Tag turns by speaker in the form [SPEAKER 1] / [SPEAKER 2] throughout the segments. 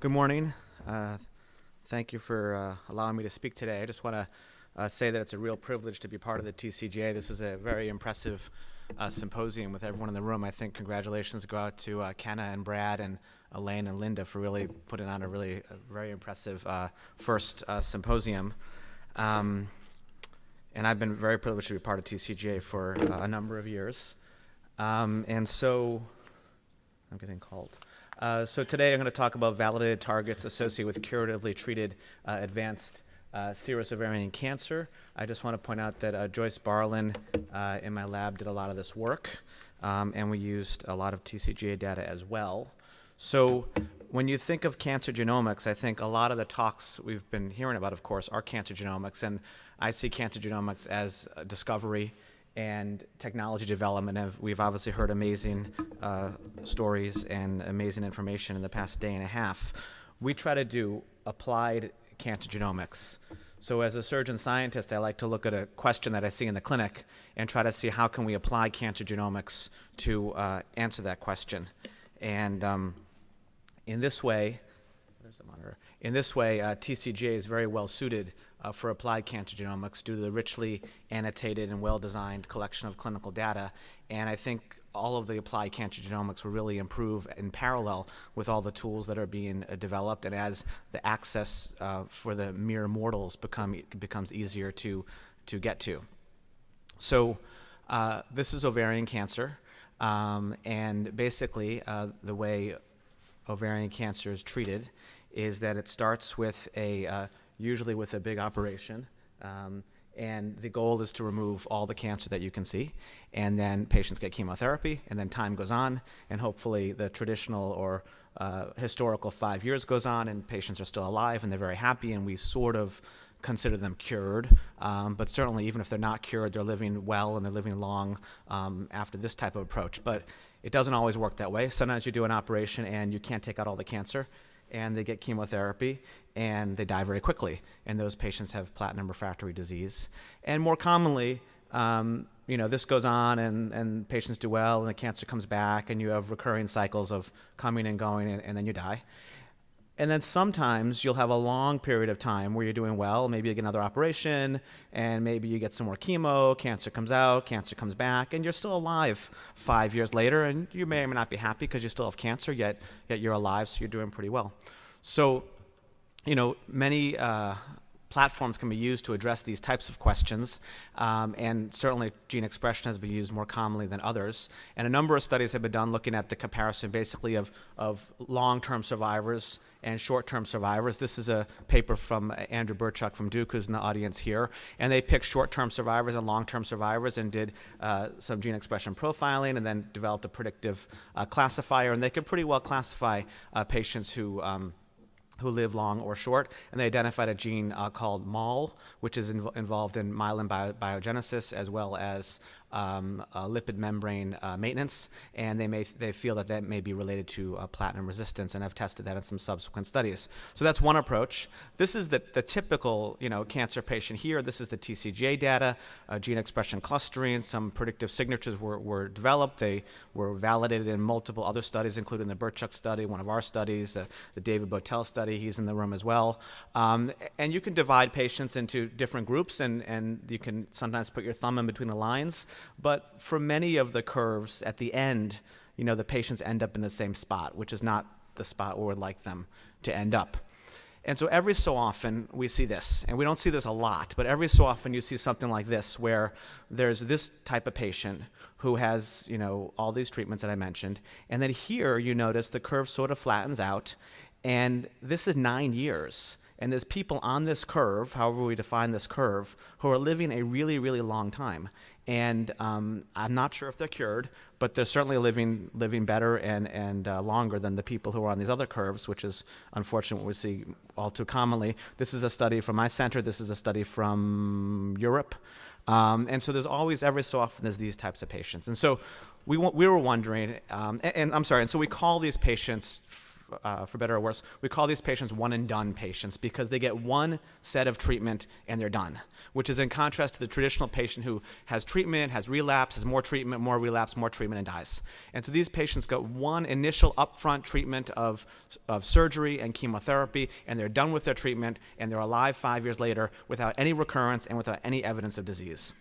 [SPEAKER 1] Good morning. Uh, thank you for uh, allowing me to speak today. I just want to uh, say that it's a real privilege to be part of the TCGA. This is a very impressive uh, symposium with everyone in the room. I think congratulations go out to uh, Kenna and Brad and Elaine and Linda for really putting on a really a very impressive uh, first symposium. Um, and I've been very privileged to be part of TCGA for a number of years. Um, and so, I'm getting called. Uh, so today I'm going to talk about validated targets associated with curatively treated uh, advanced uh, serous ovarian cancer. I just want to point out that uh, Joyce Barlin uh, in my lab did a lot of this work, um, and we used a lot of TCGA data as well. So when you think of cancer genomics, I think a lot of the talks we've been hearing about, of course, are cancer genomics, and I see cancer genomics as discovery and technology development. Have, we've obviously heard amazing uh, stories and amazing information in the past day and a half. We try to do applied cancer genomics. So as a surgeon scientist, I like to look at a question that I see in the clinic and try to see how can we apply cancer genomics to uh, answer that question. And um, in this way, there's the monitor. In this way, uh, TCGA is very well suited uh, for applied cancer genomics due to the richly annotated and well-designed collection of clinical data. And I think all of the applied cancer genomics will really improve in parallel with all the tools that are being uh, developed and as the access uh, for the mere mortals become, becomes easier to, to get to. So uh, this is ovarian cancer. Um, and basically, uh, the way ovarian cancer is treated is that it starts with a uh, usually with a big operation. Um, and the goal is to remove all the cancer that you can see. And then patients get chemotherapy, and then time goes on, and hopefully the traditional or uh, historical five years goes on, and patients are still alive, and they're very happy, and we sort of consider them cured. Um, but certainly, even if they're not cured, they're living well and they're living long um, after this type of approach. But it doesn't always work that way. Sometimes you do an operation and you can't take out all the cancer, and they get chemotherapy and they die very quickly. And those patients have platinum refractory disease. And more commonly, um, you know, this goes on and, and patients do well and the cancer comes back and you have recurring cycles of coming and going and, and then you die. And then sometimes you'll have a long period of time where you're doing well. Maybe you get another operation, and maybe you get some more chemo, cancer comes out, cancer comes back, and you're still alive five years later. And you may or may not be happy because you still have cancer, yet, yet you're alive, so you're doing pretty well. So, you know, many uh, platforms can be used to address these types of questions, um, and certainly gene expression has been used more commonly than others. And a number of studies have been done looking at the comparison basically of, of long-term survivors and short-term survivors. This is a paper from Andrew Berchuck from Duke, who's in the audience here, and they picked short-term survivors and long-term survivors and did uh, some gene expression profiling and then developed a predictive uh, classifier, and they could pretty well classify uh, patients who um, who live long or short, and they identified a gene uh, called MAL, which is inv involved in myelin bio biogenesis as well as um, uh, lipid membrane uh, maintenance, and they may they feel that that may be related to uh, platinum resistance, and I've tested that in some subsequent studies. So that's one approach. This is the, the typical you know cancer patient here. This is the TCGA data, uh, gene expression clustering. Some predictive signatures were, were developed. They were validated in multiple other studies, including the Berchuck study, one of our studies, uh, the David Bowtell study. He's in the room as well. Um, and you can divide patients into different groups, and and you can sometimes put your thumb in between the lines. But for many of the curves at the end, you know, the patients end up in the same spot, which is not the spot where we'd like them to end up. And so every so often we see this, and we don't see this a lot, but every so often you see something like this where there's this type of patient who has, you know, all these treatments that I mentioned, and then here you notice the curve sort of flattens out, and this is nine years. And there's people on this curve, however we define this curve, who are living a really, really long time. And um, I'm not sure if they're cured, but they're certainly living living better and and uh, longer than the people who are on these other curves, which is unfortunately what we see all too commonly. This is a study from my center. This is a study from Europe. Um, and so there's always, every so often, there's these types of patients. And so we, we were wondering, um, and, and, I'm sorry, and so we call these patients uh, for better or worse, we call these patients one and done patients because they get one set of treatment and they're done, which is in contrast to the traditional patient who has treatment, has relapse, has more treatment, more relapse, more treatment, and dies. And so these patients get one initial upfront treatment of, of surgery and chemotherapy, and they're done with their treatment, and they're alive five years later without any recurrence and without any evidence of disease.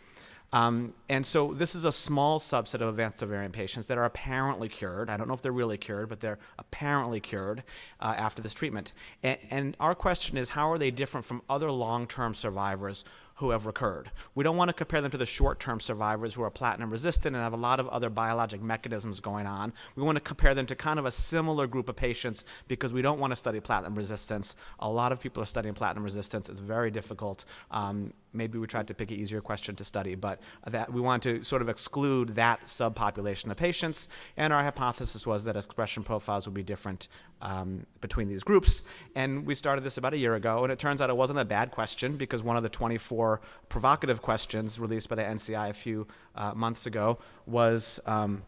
[SPEAKER 1] Um, and so this is a small subset of advanced ovarian patients that are apparently cured. I don't know if they're really cured, but they're apparently cured uh, after this treatment. And, and our question is, how are they different from other long-term survivors who have recurred. We don't want to compare them to the short-term survivors who are platinum resistant and have a lot of other biologic mechanisms going on. We want to compare them to kind of a similar group of patients because we don't want to study platinum resistance. A lot of people are studying platinum resistance. It's very difficult. Um, maybe we tried to pick an easier question to study, but that we want to sort of exclude that subpopulation of patients. And our hypothesis was that expression profiles would be different um, between these groups. And we started this about a year ago, and it turns out it wasn't a bad question because one of the 24 provocative questions released by the NCI a few uh, months ago was. Um,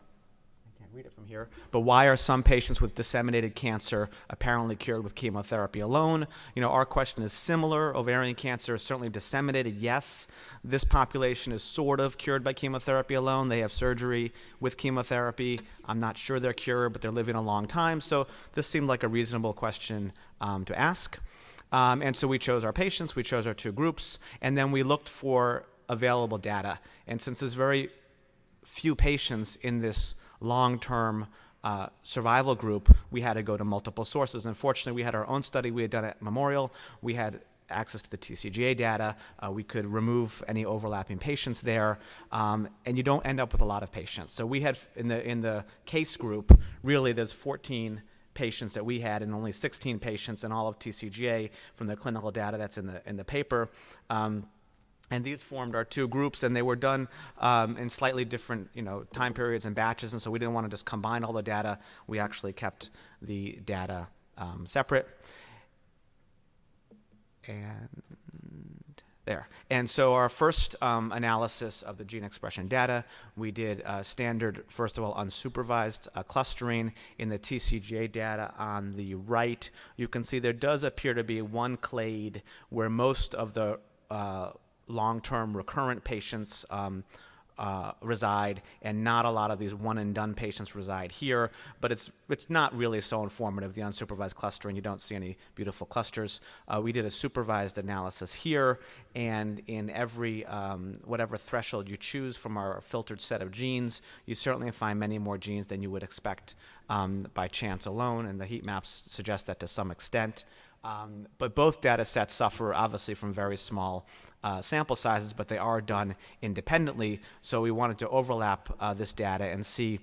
[SPEAKER 1] read it from here. But why are some patients with disseminated cancer apparently cured with chemotherapy alone? You know, our question is similar. Ovarian cancer is certainly disseminated, yes. This population is sort of cured by chemotherapy alone. They have surgery with chemotherapy. I'm not sure they're cured, but they're living a long time. So this seemed like a reasonable question um, to ask. Um, and so we chose our patients, we chose our two groups, and then we looked for available data. And since there's very few patients in this long-term uh, survival group, we had to go to multiple sources. Unfortunately, we had our own study we had done at Memorial. We had access to the TCGA data. Uh, we could remove any overlapping patients there, um, and you don't end up with a lot of patients. So we had in the in the case group, really, there's 14 patients that we had, and only 16 patients in all of TCGA from the clinical data that's in the in the paper. Um, and these formed our two groups, and they were done um, in slightly different, you know, time periods and batches. And so we didn't want to just combine all the data. We actually kept the data um, separate. And there. And so our first um, analysis of the gene expression data, we did uh, standard, first of all, unsupervised uh, clustering in the TCGA data on the right. You can see there does appear to be one clade where most of the uh, long-term recurrent patients um, uh, reside, and not a lot of these one and done patients reside here. But it's it's not really so informative. The unsupervised clustering, you don't see any beautiful clusters. Uh, we did a supervised analysis here, and in every um, whatever threshold you choose from our filtered set of genes, you certainly find many more genes than you would expect um, by chance alone. And the heat maps suggest that to some extent. Um, but both data sets suffer obviously from very small uh, sample sizes, but they are done independently. So we wanted to overlap uh, this data and see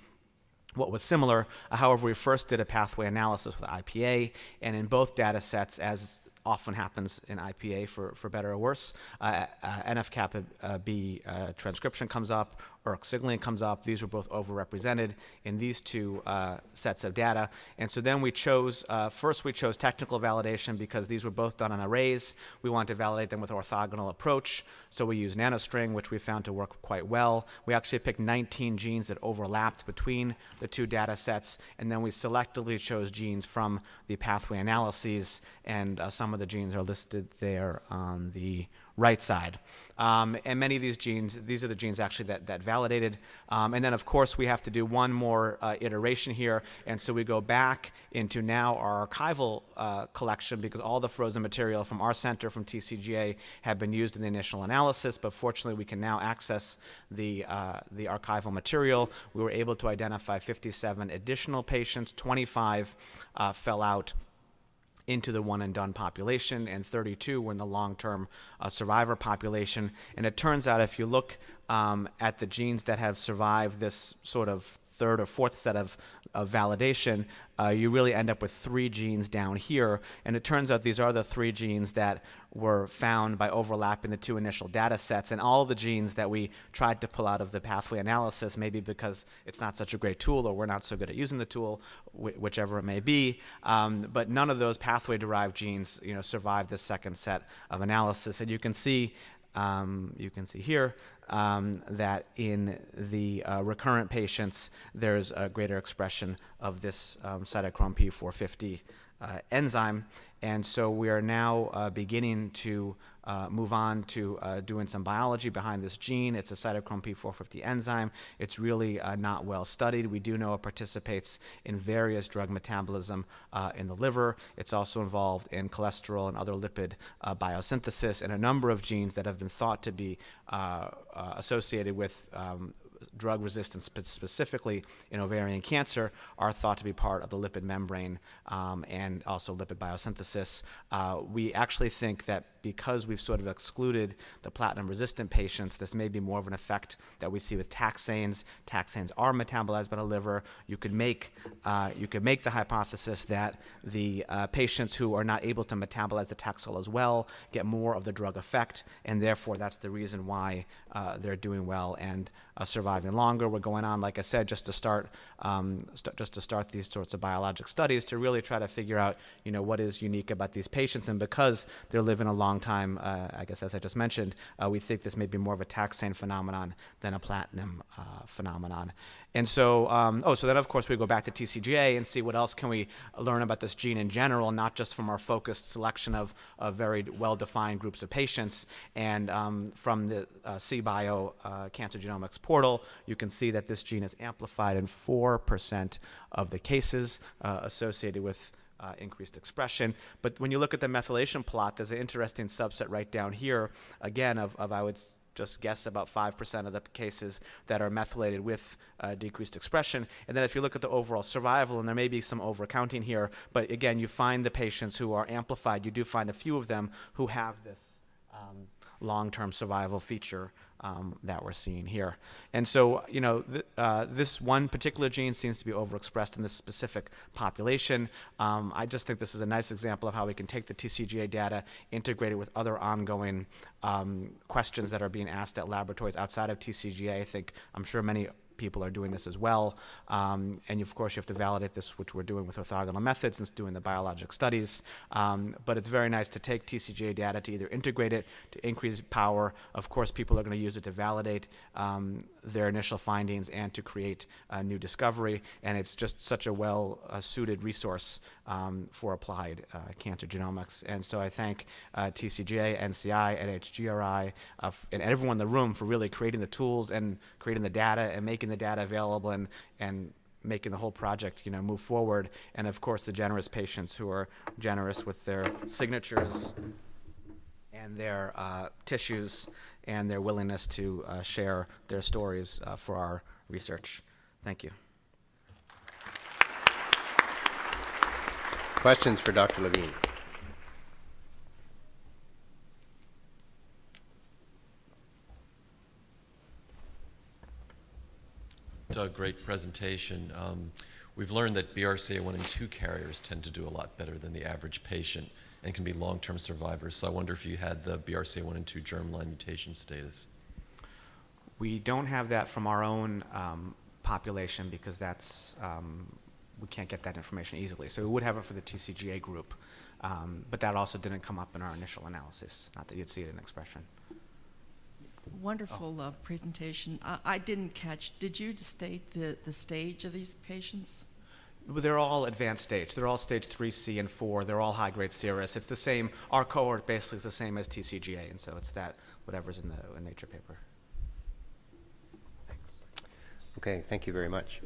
[SPEAKER 1] what was similar. Uh, however, we first did a pathway analysis with IPA, and in both data sets, as often happens in IPA for, for better or worse. Uh, uh, NF-kappa uh, B uh, transcription comes up, ERK signaling comes up. These were both overrepresented in these two uh, sets of data. And so then we chose, uh, first we chose technical validation because these were both done on arrays. We wanted to validate them with orthogonal approach. So we used NanoString, which we found to work quite well. We actually picked 19 genes that overlapped between the two data sets. And then we selectively chose genes from the pathway analyses. And some of the genes are listed there on the right side. Um, and many of these genes, these are the genes actually that, that validated. Um, and then, of course, we have to do one more uh, iteration here. And so we go back into now our archival uh, collection because all the frozen material from our center, from TCGA, have been used in the initial analysis. But fortunately, we can now access the, uh, the archival material. We were able to identify 57 additional patients, 25 uh, fell out into the one and done population, and 32 were in the long term uh, survivor population. And it turns out if you look um, at the genes that have survived this sort of third or fourth set of, of validation, uh, you really end up with three genes down here. And it turns out these are the three genes that were found by overlapping the two initial data sets. And all the genes that we tried to pull out of the pathway analysis, maybe because it's not such a great tool or we're not so good at using the tool, wh whichever it may be, um, but none of those pathway-derived genes you know, survived this second set of analysis. And you can see um, you can see here um, that in the uh, recurrent patients, there's a greater expression of this um, cytochrome P450 uh, enzyme. And so we are now uh, beginning to uh, move on to uh, doing some biology behind this gene. It's a cytochrome P450 enzyme. It's really uh, not well studied. We do know it participates in various drug metabolism uh, in the liver. It's also involved in cholesterol and other lipid uh, biosynthesis and a number of genes that have been thought to be uh, associated with um, drug resistance, specifically in ovarian cancer, are thought to be part of the lipid membrane um, and also lipid biosynthesis. Uh, we actually think that because we've sort of excluded the platinum resistant patients, this may be more of an effect that we see with taxanes. Taxanes are metabolized by the liver. You could make, uh, you could make the hypothesis that the uh, patients who are not able to metabolize the taxol as well get more of the drug effect, and therefore that's the reason why uh, they're doing well and uh, surviving longer. We're going on, like I said, just to start, um, st- just to start these sorts of biologic studies to really try to figure out, you know, what is unique about these patients, and because they're living a long time, uh, I guess as I just mentioned, uh, we think this may be more of a taxane phenomenon than a platinum uh, phenomenon. And so, um, oh, so then of course we go back to TCGA and see what else can we learn about this gene in general, not just from our focused selection of, of very well-defined groups of patients. And um, from the uh, CBio uh, Cancer Genomics portal, you can see that this gene is amplified in 4% of the cases uh, associated with uh, increased expression. But when you look at the methylation plot, there's an interesting subset right down here, again, of, of I would just guess about 5% of the cases that are methylated with uh, decreased expression. And then if you look at the overall survival, and there may be some overcounting here, but again, you find the patients who are amplified, you do find a few of them who have this um, long-term survival feature um, that we're seeing here. And so, you know, th- uh, this one particular gene seems to be overexpressed in this specific population. Um, I just think this is a nice example of how we can take the TCGA data, integrate it with other ongoing um, questions that are being asked at laboratories outside of TCGA. I think I'm sure many people are doing this as well. Um, and of course, you have to validate this, which we're doing with orthogonal methods and doing the biologic studies. Um, but it's very nice to take TCGA data to either integrate it to increase power. Of course, people are going to use it to validate um, their initial findings and to create a new discovery. And it's just such a well uh, suited resource um, for applied uh, cancer genomics. And so I thank uh, TCGA, NCI, NHGRI, uh, and everyone in the room for really creating the tools and creating the data and making the data available and, and making the whole project you know move forward. And of course the generous patients who are generous with their signatures and their uh, tissues and their willingness to uh, share their stories uh, for our research. Thank you
[SPEAKER 2] Questions for Dr. Levine?
[SPEAKER 3] Doug, great presentation. Um, we've learned that BRCA1 and 2 carriers tend to do a lot better than the average patient and can be long-term survivors. So I wonder if you had the BRCA1 and 2 germline mutation status.
[SPEAKER 1] we don't have that from our own um, population because that's um, we can't get that information easily so we would have it for the tcga group um, but that also didn't come up in our initial analysis not that you'd see it in expression
[SPEAKER 4] Wonderful uh, presentation. I, I didn't catch, did you state the, the stage of these patients?
[SPEAKER 1] Well, They're all advanced stage. They're all stage 3C and 4. They're all high grade serous. It's the same, our cohort basically is the same as TCGA, and so it's that, whatever's in the in Nature paper. Thanks.
[SPEAKER 2] Okay, thank you very much.